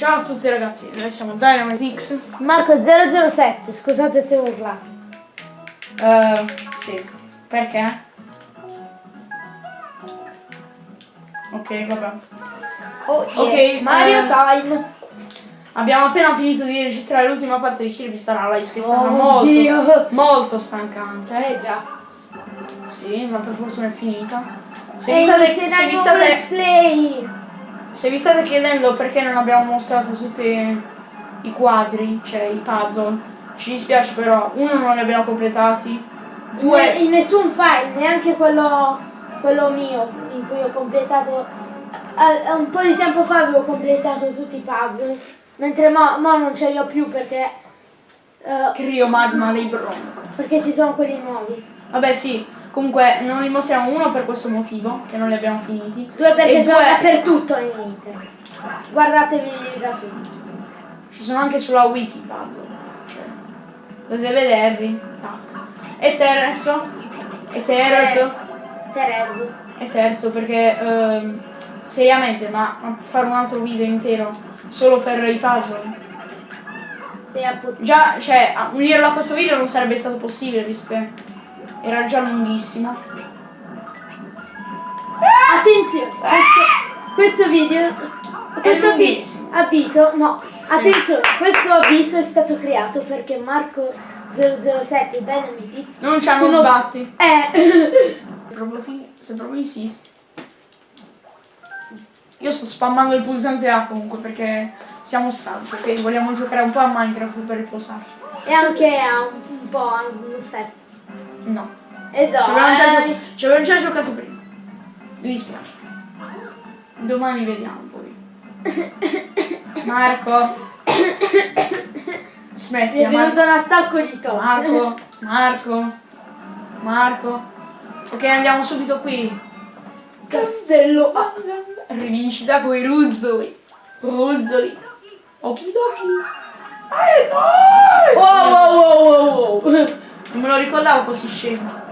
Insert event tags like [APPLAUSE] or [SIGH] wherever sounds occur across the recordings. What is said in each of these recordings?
Ciao a tutti ragazzi, noi siamo Dynamite X. Marco 007, scusate se urlate. Uh, sì, perché? Ok, vabbè. Oh, yeah. Ok, Mario eh, Time. Abbiamo appena finito di registrare l'ultima parte di Kirby Star Allies che è stata Oh, molto, Dio. molto stancante. Eh già. Sì, ma per fortuna è finita. Se vi, state, se, vi state, let's play. Se vi state chiedendo perché non abbiamo mostrato tutti i quadri, cioè i puzzle, ci dispiace però, uno non li abbiamo completati, due... in nessun file, neanche quello, quello mio in cui ho completato. a- a un po' di tempo fa avevo completato tutti i puzzle. Mentre mo, mo non ce li ho più perché. eh, Crio magma dei bronco. perché ci sono quelli nuovi. Vabbè sì, comunque non li mostriamo uno per questo motivo, che non li abbiamo finiti. Due perché e sono due dappertutto nell'internet. Guardatevi da su. ci sono anche sulla wiki puzzle. Cioè, potete vederli. Tac. E terzo. E terzo. Terezzo. E terzo perché ehm, seriamente, ma, ma fare un altro video intero solo per i puzzle. Già, cioè, unirlo a questo video non sarebbe stato possibile visto che era già lunghissimo. Attenzione! Questo, video. Questo vi- lunghissimo. avviso, no, attenzione, questo avviso è stato creato perché Marco 007 e X Non ci hanno sono- sbatti. Eh, Se proprio, fi- se proprio insisti. Io sto spammando il pulsante A comunque perché siamo stanchi, ok? Vogliamo giocare un po' a Minecraft per riposarci. e anche a un, un po' a un sesso. No. E Ci avevamo già, dai. gio- ci avevamo già giocato prima. Mi dispiace. Domani vediamo poi. [LAUGHS] Marco. Mi Smetti, è venuto Marco. un attacco di tosse. Marco. Marco. Marco. Ok, andiamo subito qui. Castello. Rivincita coi ruzzoli. Ruzzoli. Okidoki. Dai! Wow, wow, wow, wow. Non me lo ricordavo così scemo.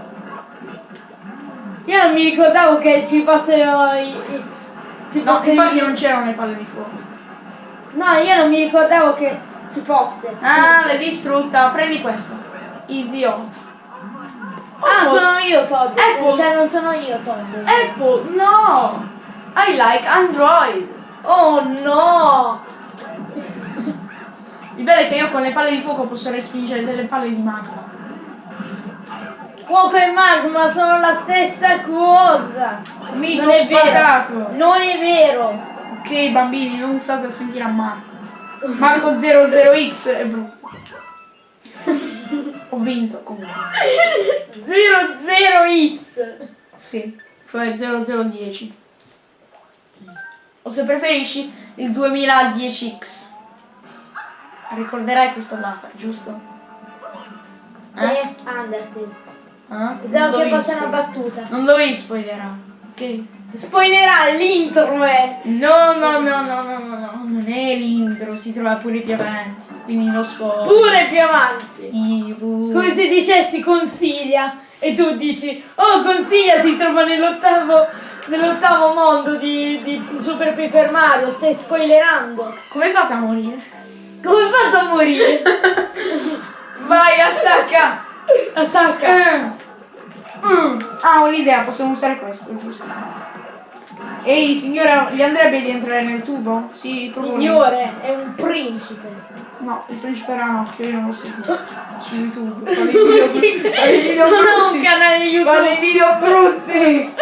Io non mi ricordavo che ci fossero i. i- ci No, fossero infatti i- non c'erano le palle di fuoco. No, io non mi ricordavo che ci fosse. Ah, l'hai distrutta. Prendi questo. Idiota. Ah, Apple. sono io Todd. Apple. Cioè non sono io Todd. Apple, no! I like Android. Oh no! Il bello è che io con le palle di fuoco posso respingere delle palle di magma. Fuoco e magma sono la stessa cosa. Mito Non è vero. Non è vero. Ok bambini, non state a sentire a Marco. Marco 00X è brutto. Ho vinto comunque. 00x. Sì, cioè 0010. O se preferisci il 2010X. Ricorderai questa data, giusto? Sì, Undertale. Non Pensavo che fosse una battuta. Non dovevi spoilerare, ok? Spoilerà l'intro, eh. No, no, no, no, no, no, no, non è l'intro, si trova pure più avanti, quindi non spoiler. Pure più avanti. Sì, pure. Come se dicessi consiglia e tu dici oh consiglia si trova nell'ottavo nell'ottavo mondo di, di Super Paper Mario stai spoilerando Come fate a morire? come fatto a morire? [LAUGHS] Vai, attacca! Attacca Eh. Mm. Ah, ho un'idea, possiamo usare questo, giusto? Ehi, signora, gli andrebbe di entrare nel tubo? Sì, lì. signore è un principe No, il principe Ranocchio, io non lo seguo. Su YouTube. Video, [LAUGHS] video non ho un brutti. canale Fa dei YouTube video brutti.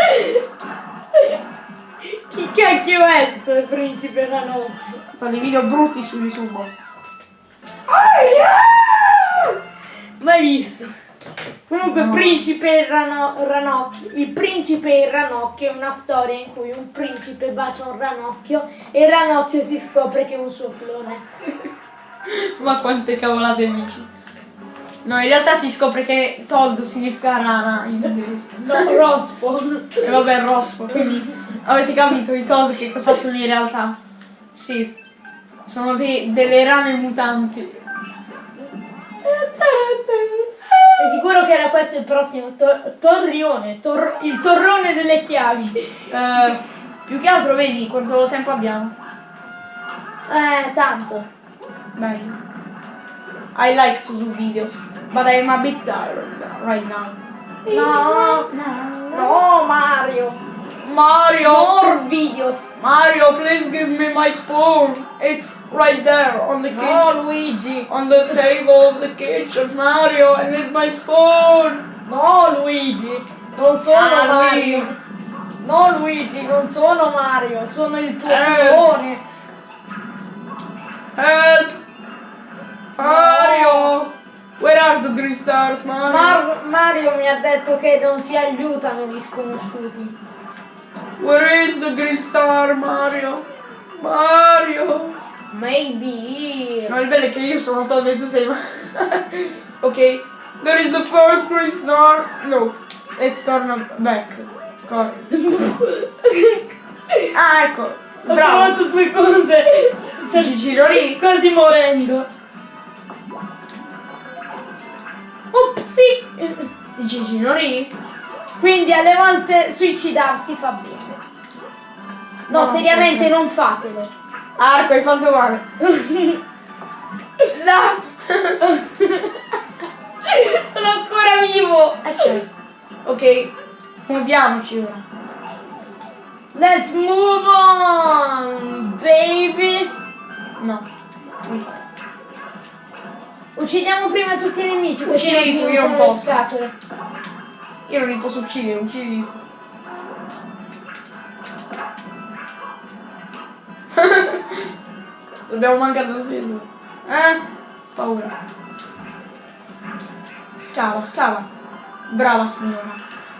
chi cacchio è sto principe Ranocchio Fa dei video brutti su YouTube. Mai visto Comunque, No. Principe Rano- Ranocchio. Il principe e il ranocchio è una storia in cui un principe bacia un ranocchio e il ranocchio si scopre che è un suo clone. [LAUGHS] Ma quante cavolate dici? No, in realtà si scopre che Todd significa rana in inglese. No, rospo. E vabbè, rospo, quindi avete capito i Todd che cosa sono in realtà? Sì, sono dei- delle rane mutanti. È sicuro che era questo il prossimo to- torrione, tor- il torrone delle chiavi. Eh, più che altro vedi quanto tempo abbiamo. Eh, tanto. Meglio. I like to do videos, but I'm a bit tired right now. No, no Mario. Mario! More videos. Mario, please give me my spoon. It's right there on the kitchen. No Luigi. On the table of the kitchen. Mario, I need my spoon. No Luigi. Non sono Ah, Mario. Luigi. No Luigi, non sono Mario, sono il tuo clone. Help! Mario! Where are the green stars, Mario? Mar- Mario mi ha detto che non si aiutano gli sconosciuti. Where is the green star, Mario? Mario! Maybe. No, il bello è che io sono talmente ma... [LAUGHS] ok. There is the first green star. No. Let's turn back. Corri. [LAUGHS] ah, ecco. Ho Bravo. trovato due cose. Cioè, ci giro lì. Quasi morendo. Upsi. Ci giro lì. Quindi alle volte suicidarsi fa bene. No, No, seriamente non fatelo. Arco, hai fatto male. No! [LAUGHS] Sono ancora vivo! Eh, certo. Ok. Muoviamoci ora. Let's move on, baby! No. Uccidiamo prima tutti i nemici, Uccidi tu, io non posso. scatole. Io non li posso uccidere, uccidi tu. Dobbiamo mancare da film. Eh? Paura. Scava, scava. Brava signora.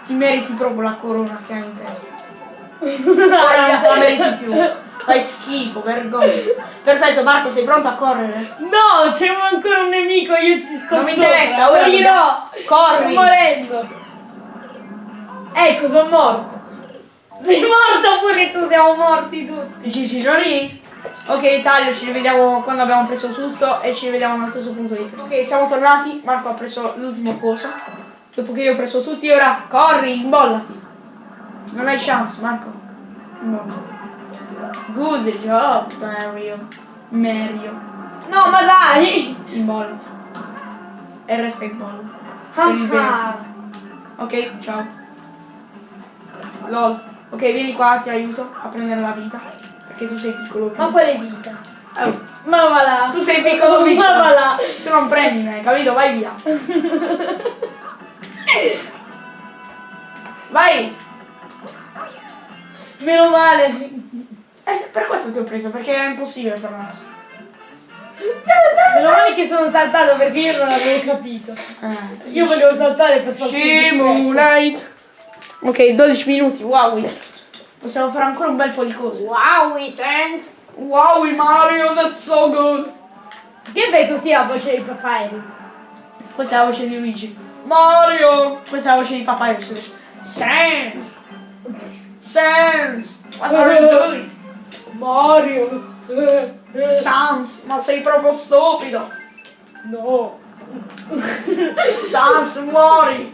Ti meriti proprio la corona che hai in testa. Ora non la [LAUGHS] meriti più. Fai schifo, vergogna. Perfetto, Marco, sei pronto a correre? No, c'è ancora un nemico, io ci sto Non mi interessa, ora Morirò! Corri. Sto morendo! Ecco, sono morto! Sei morto pure tu, siamo morti tutti! Gigi Giori? Ok, taglio, ci rivediamo quando abbiamo preso tutto e ci rivediamo allo stesso punto di. Ok, siamo tornati, Marco ha preso l'ultimo coso. Dopo che io ho preso tutti, ora corri, imbollati. Non hai chance, Marco. Imbollati. Good job, Mario. Mario. No, ma dai! [LAUGHS] Imbollati. E resta in bolla. Bene. Ah, Ok, ciao. LOL. Ok, vieni qua, ti aiuto a prendere la vita. Perché tu sei piccolo. ma quale vita? Oh, Ma va là! Tu sei piccolo, piccolo. Ma va là! tu non prendi me, capito? Vai via. [LAUGHS] Vai! Meno male! Eh, per questo ti ho preso, perché era impossibile fermarsi. Meno male che sono saltato perché io non avevo capito. Eh, Io volevo saltare per far Simulate. Ok, 12 minuti, wow. Possiamo fare ancora un bel po' di cose. Wow, sense! Wow, Mario, that's so good. Che fai così la voce di papà Eric? Questa è la voce di Luigi. Mario! Questa è la voce di papà Sans! Sans! What are you doing? Mario! Sans, ma sei proprio stupido! No! [LAUGHS] Sans, muori!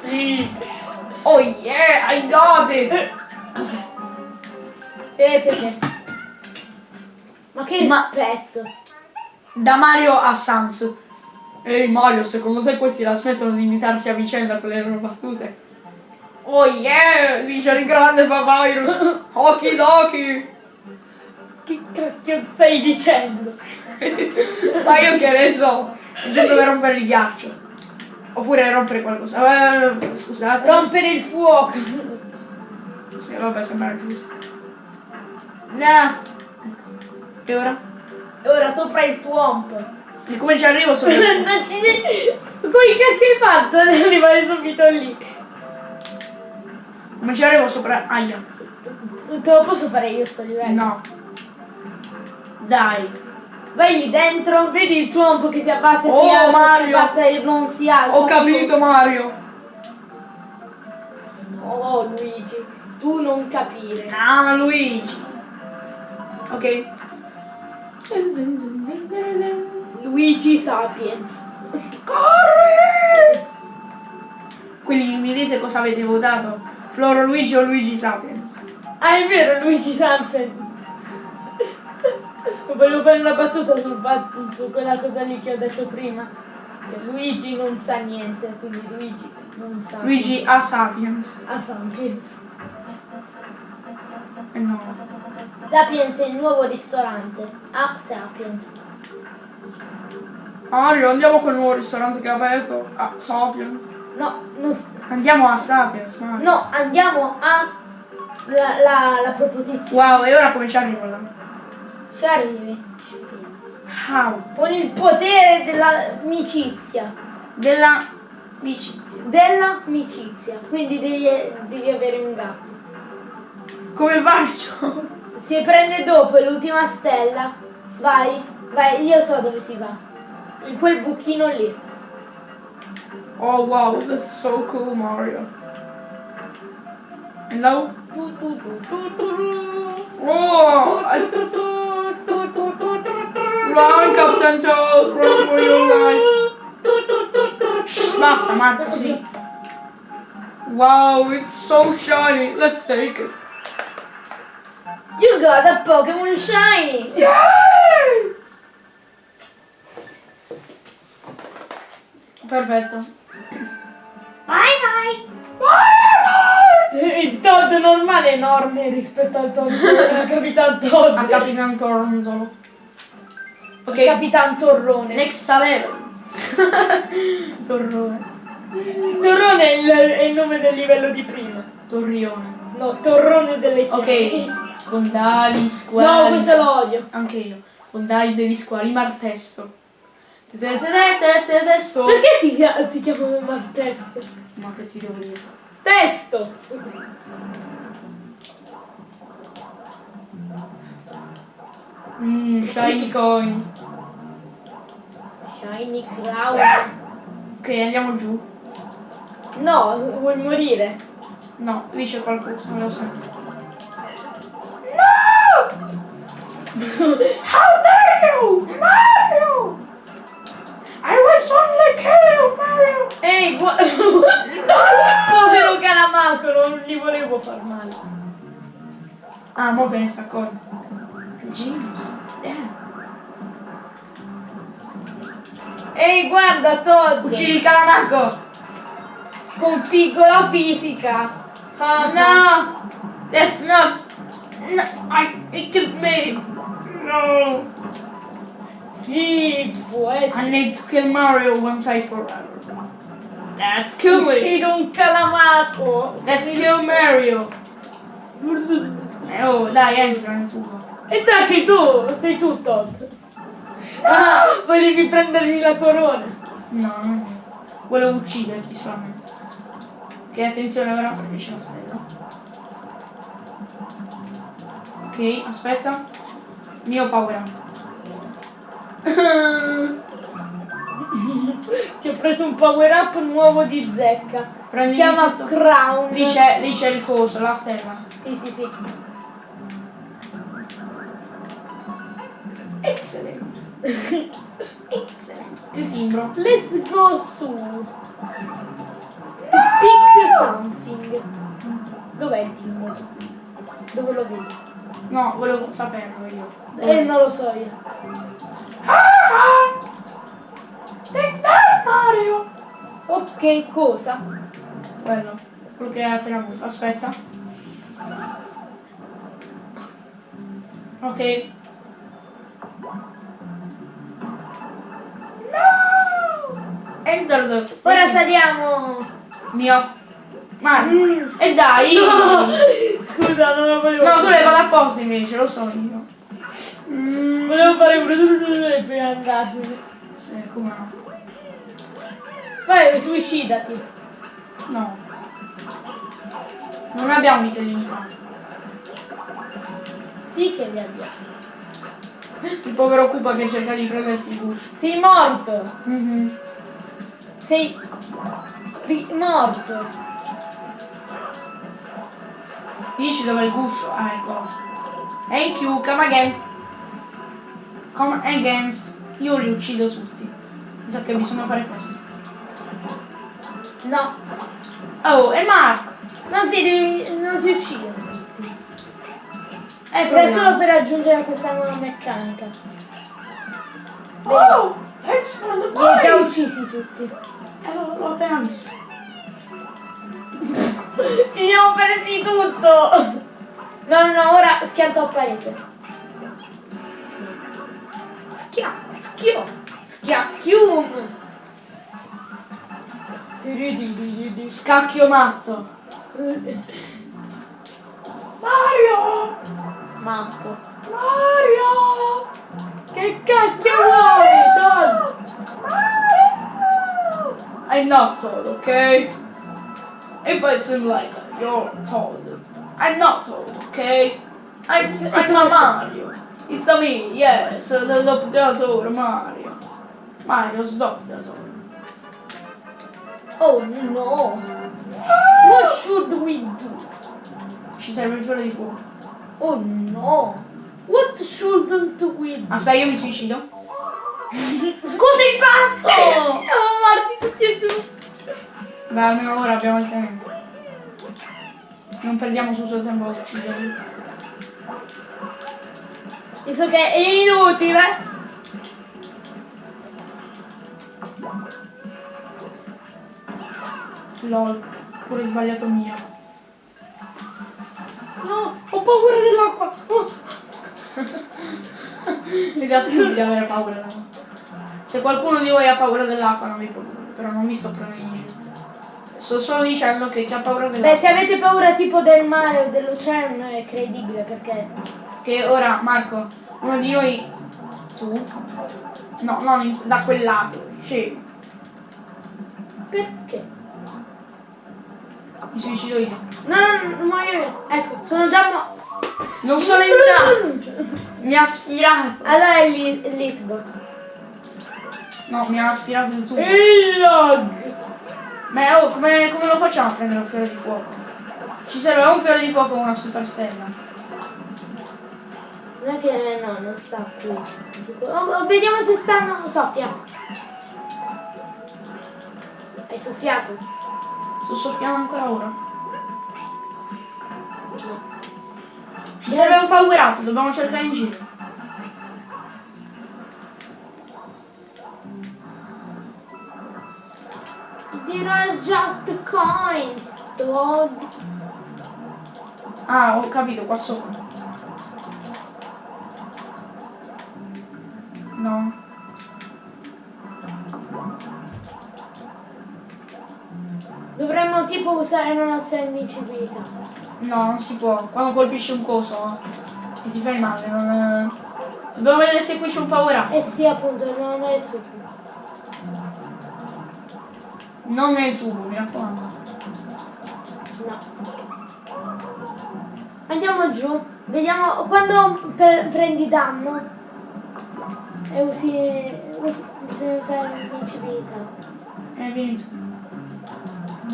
Sì! Oh yeah, I got it! Sì, sì, sì. Ma che Ma- rispetto! Da Mario a Sans. Ehi Mario, secondo te questi la smettono di imitarsi a vicenda con le loro battute? Oh yeah, dice il grande Papyrus! Okidoki! Che cacchio stai dicendo? [LAUGHS] Ma io che ne so, giusto per rompere il ghiaccio. Oppure rompere qualcosa. Eh, scusate. Rompere il fuoco! Sì, vabbè, sembra giusto. No. Ecco. E ora? E ora sopra il tuomp! E come ci arrivo sopra? Non [LAUGHS] ci... Come cacchio hai fatto ad arrivare subito lì? Come ci arrivo sopra? Aia. Non te lo posso fare io sto livello? No. Dai. Vai lì dentro, vedi il tuompo che si abbassa e Oh, si alza, Mario! si abbassa e non si alza. Ho capito Mario. Oh Luigi, tu non capire. Ah, Luigi. Ok. Luigi Sapiens. Corri! Quindi mi dite cosa avete votato? Floro Luigi o Luigi Sapiens? Ah è vero Luigi Sapiens. [LAUGHS] Volevo fare una battuta sul fatto- su quella cosa lì che ho detto prima. Che Luigi non sa niente, quindi Luigi non sa. Luigi ha Sapiens. a Sapiens. Eh no. Sapiens è il nuovo ristorante. A Sapiens. Mario, andiamo col nuovo ristorante che ha aperto. A Sapiens. No, non Andiamo a Sapiens, Mario. no, andiamo a la, la, la proposizione. Wow, e ora come ci arrivo là? Ci arrivi. How? Con il potere dell'amicizia. Della amicizia. Dell'amicizia. Quindi devi, devi avere un gatto. Come faccio? Si prende dopo l'ultima stella. Vai, vai, io so dove si va. In quel buchino lì. Oh wow, that's so cool, Mario. Hello? Oh, I- run, Captain Toad, run for your life. Shh, basta, Marco, sì. Wow, it's so shiny. Let's take it. You got a Pokemon shiny! Perfetto. Bye bye! Il Todd normale è enorme rispetto al Todd al Capitan Todd. A Capitan Torronzolo. Ok, Il Capitan Torrone. next level. [LAUGHS] Torrone. Torrone è il, è il nome del livello di prima. Torrione. No, Torrone delle chiavi. Ok, fondali, squali. No, questo lo odio. Anche io. Fondali degli squali, martesto. Te- te- te- te- te- Testo. Perché ti chia- si chiama Martesto? Ma che ti devo dire? Testo! Mmm, shiny coins. Shiny Crown. Ok, andiamo giù. No, vuoi morire? No, lì c'è qualcosa, me lo sento. How dare you! Mario! I was only kill Mario! Ehi, gua- povero Calamaco, non gli volevo far male. Ah, mo te ne sta accorto. Genius. Damn. Ehi, guarda Todd! Uccidi il calamaco! Sconfiggo la fisica! Ah, No! That's not... No, I, it killed me! No! Sì, può I essere. need to kill Mario once and forever. Let's kill it! Uccido un calamaco! Let's kill Mario! Eh, oh, dai, entra nel tuo. E taci tu! Sei tu Todd! Ah, volevi prendermi la corona! No, no. Volevo ucciderti solamente. Ok, attenzione ora perché c'è la stella. Ok, aspetta. Mio power up. [LAUGHS] Ti ho preso un power up nuovo di zecca. Prendi chiama questo. Crown. Lì c'è, il coso, la stella. Sì, sì, sì. Excellent. Excellent. [LAUGHS] Il timbro. Let's go su. Pick something. Dov'è il timbro? Dove lo vedi? No, volevo saperlo io. Eh, non lo so io. That, Mario! Ok, cosa? Quello. Quello che hai appena avuto. Aspetta. Ok. No! Enter the... Ora saliamo. Mio. Mario. E dai! No! Scusa, non lo volevo. No, tu l'hai fatto apposta invece, lo so io. Volevo fare un e poi andarmene. Sì, come no? Vai, suicidati. No. Non abbiamo vite limitate. Sì che li abbiamo. Il povero Koopa che cerca di prendersi il guscio. Sei morto. Mhm. Sei ri- morto. Dici dove è il guscio? Ah, ecco. Thank you, come again. Come against. Io li uccido tutti. Mi sa che bisogna fare questo. No, Oh, e Marco! non si, devi- non si uccidono. Eh, Ed è proviamo. solo per aggiungere questa nuova meccanica. Oh! Thanks for the li hai già uccisi tutti. Eh, l'ho appena visto. [LAUGHS] Li ho presi tutto! No, no, no, ora schianto a parete. Schia, schio, schiacchium. Scacchio matto. Mario! Matto. Mario! Che cacchio vuoi, Todd? I'm not told, okay? If I seem like you're told, I'm not told, okay? I'm, I'm not Mario. It's a me, yes, the doppiatore Mario. Mario, sdoppiatore. Oh no. What should we do? Ci serve il fiore di fuoco. Oh no. What shouldn't we do? Aspetta, io mi suicido. [LAUGHS] Cosa hai fatto? [LAUGHS] Siamo morti tutti e due. Beh, almeno ora abbiamo il tempo. Non perdiamo tutto il tempo a ucciderli. Visto che è inutile. Lol, pure sbagliato mio. No, ho paura dell'acqua. Oh. [LAUGHS] L'idea stupida avere paura dell'acqua. Se qualcuno di voi ha paura dell'acqua non vi preoccupate, però non vi sto prendendo. Sto solo dicendo che chi ha paura Beh, dell'acqua. se avete paura tipo del mare o dell'oceano è credibile perché... Che ora, Marco, uno di noi. Tu? No, non in- da quel lato. Sì, Perché? mi suicido io. No, no, no, muoio io. Ecco, sono già mo... Non sono entrato! Mi ha aspirato! Allora è lì, l'hitbox. No, mi ha aspirato il tutto. Il log! Ma oh, come, come lo facciamo a prendere un fiore di fuoco? Ci serve un fiore di fuoco o una super stella. Non è che no, non sta qui. Oh, oh, vediamo se stanno. Soffia. Hai soffiato? Sto soffiando ancora ora. No. Ci serve un power up, dobbiamo cercare in giro. Just coins, dog. Ah, ho capito, qua sopra. No. Dovremmo tipo usare la nostra invincibilità. No, non si può. Quando colpisci un coso e ti fai male, non... Dobbiamo vedere se qui c'è un power up. Eh sì, appunto, dobbiamo andare su. Non nel tubo, mi raccomando. No. Andiamo giù. Vediamo quando pre- prendi danno e usi, usi bisogna usare l'invincibilità. Eh, vieni su.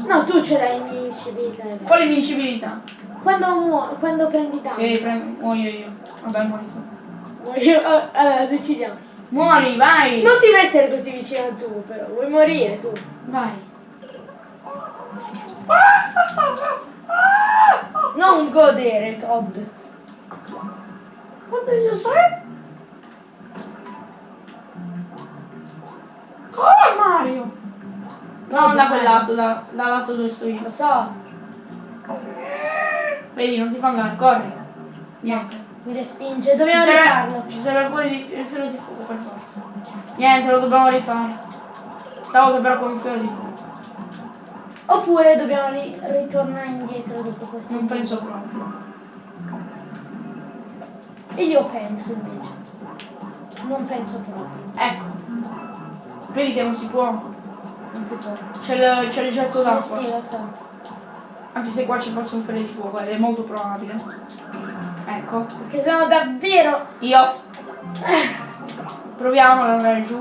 No, tu ce l'hai l'invincibilità. Quale invincibilità? Quando, muo- quando prendi danno. Che pre- muoio io. Vabbè, muori tu. Io- oh, allora, decidiamo. Muori, vai! Non ti mettere così vicino al tubo, però. Vuoi morire tu? Vai. Non godere, Todd. What did you say? Come Mario? Non da quel lato, da, dal lato dove sto io. Lo so, Vedi, non ti fa andare, corri. Niente. Mi respinge. Ci Dobbiamo serve, rifarlo. ci serve pure di, il filo di fuoco per forza. Niente, lo dobbiamo rifare. Stavolta però con il filo di fuoco. Oppure dobbiamo ri- ritornare indietro dopo questo. Non penso proprio. E io penso invece. Non penso proprio. Ecco. Vedi che non si può. Non si può. C'è il, il getto d'acqua. sì, lo so. Anche se qua ci fosse un filo di fuoco ed è molto probabile. Ecco. Perché sono davvero. Io. Proviamo ad andare giù.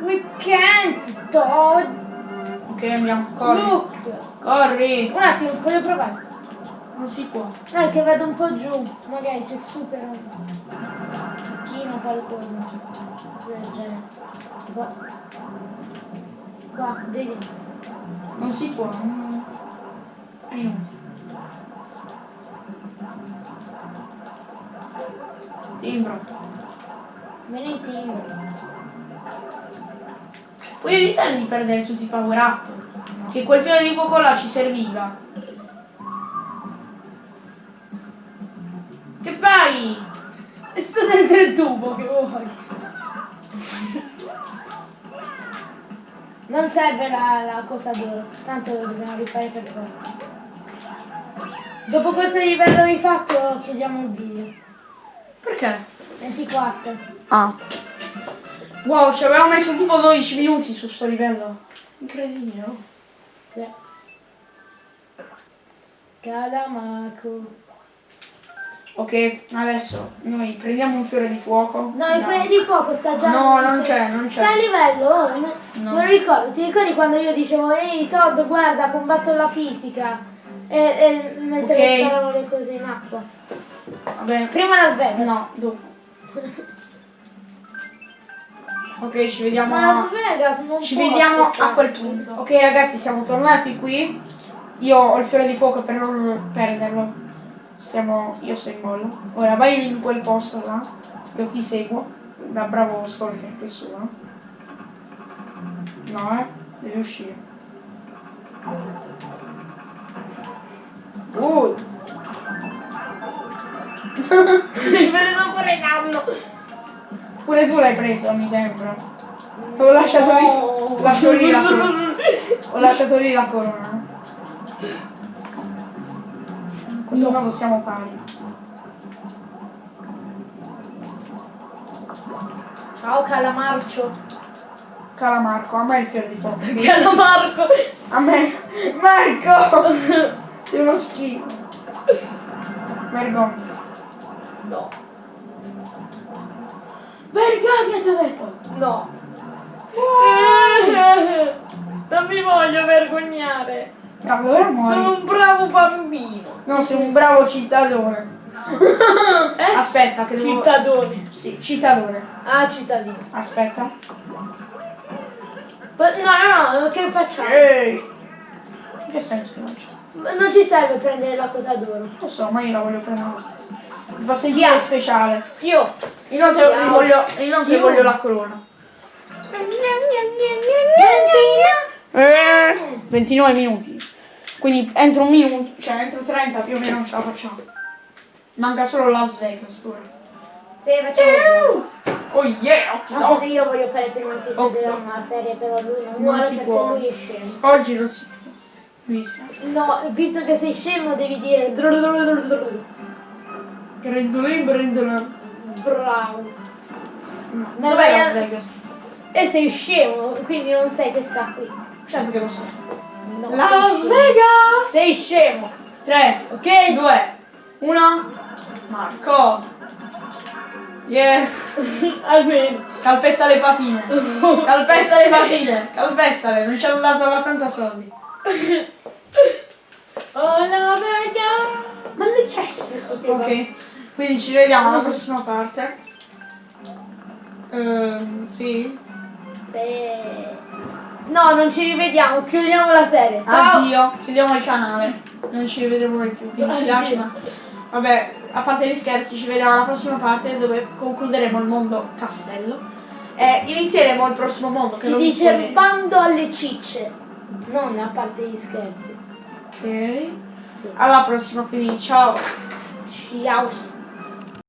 We can't, Todd. Ok, andiamo. Corri. Look. Corri. Un attimo, voglio provare. Non si può. È che vado un po' giù. Magari se supero un pochino qualcosa. Del genere. Qua. Qua, vedi. Non si può. non- È Timbro. Vieni in team. Puoi evitare di perdere tutti i power up. Che quel filo di fuoco là ci serviva. Che fai? E sto dentro il tubo, che vuoi? Non serve la, la cosa d'oro, tanto lo dobbiamo rifare per forza. Dopo questo livello rifatto chiudiamo il video. Perché? 24. Ah. Wow, ci avevamo messo tipo 12 minuti su sto livello. Incredibile. no? Sì. Calamaco. Ok, adesso noi prendiamo un fiore di fuoco. No, il fuoco di fuoco sta già. No, non c'è, non c'è. Sta a livello, oh, No. me lo ricordo, ti ricordi quando io dicevo ehi Todd guarda combatto la fisica e, e mentre Ok. sparavano le cose in acqua. Vabbè. Prima la sveglia. No, dopo. [LAUGHS] Ok, ci vediamo. Ma Las Vegas non Ci vediamo aspettare. a quel punto. Ok ragazzi, siamo tornati qui. Io ho il fiore di fuoco per non perderlo. Stiamo. Io sto in bolla. Ora vai in quel posto là. Io ti seguo. Da bravo stalker che sono. No, eh. Devi uscire. Uh. Mi preso pure danno. Pure tu l'hai preso, mi sembra. Ho lasciato lì. Lascio lì la corona. Ho lasciato lì la corona. Questo modo siamo pari. Ciao Calamarcio. Calamarco, a me il fiore di fuoco. [LAUGHS] Calamarco. A me. Marco! [LAUGHS] Sei uno schifo. Vergogna. No. Vergogna ti ho detto! No. Non mi voglio vergognare. Bravo, ora muori. Sono un bravo bambino. No, sei un bravo cittadone. Eh? Aspetta, che devo... Cittadone. Sì, cittadone. Ah, cittadino. Aspetta. No, no, no, che facciamo? Ehi! In che senso che non c'è? Non ci serve prendere la cosa d'oro. Lo so, ma io la voglio prendere lo stesso. Fa sentire speciale. Io. Inoltre, Schiavo. voglio, inoltre Io. voglio la corona. Eh, 29 minuti. Quindi entro un minuto, cioè entro 30 più o meno ce la facciamo. Manca solo Las Vegas ora. Sì, facciamo Oh yeah, occhi Anche d'occhio. io voglio fare il primo episodio Oh. della serie, però lui non Non vuole si perché può. lui è scemo. Oggi non si può. Mi dispiace. No, visto che sei scemo devi dire Grenzolin, grenzolin. bravo. No. Ma Dov'è Las Vegas? E sei scemo, quindi non sai che sta qui. Certo che lo so. No, sei Las scemo. Vegas! Sei scemo. 3, Ok? 2, 1. Marco. Yeah. [LAUGHS] Almeno. Calpesta le patine. [LAUGHS] Calpesta le patine. Calpestale, non ci hanno dato abbastanza soldi. [LAUGHS] All over you. Ma le ceste. Ok, Ok. Quindi ci vediamo alla prossima parte. Ehm, sì. Se- No, non ci rivediamo, chiudiamo la serie. Ciao. Addio. Chiudiamo il canale. Non ci rivedremo mai più. Quindi ci ma- Vabbè, a parte gli scherzi, ci vediamo alla prossima parte dove concluderemo il mondo castello. E inizieremo il prossimo mondo. Che Si dice bando alle cicce. Non a parte gli scherzi. Ok. Sì. Alla prossima, quindi ciao. Ciao.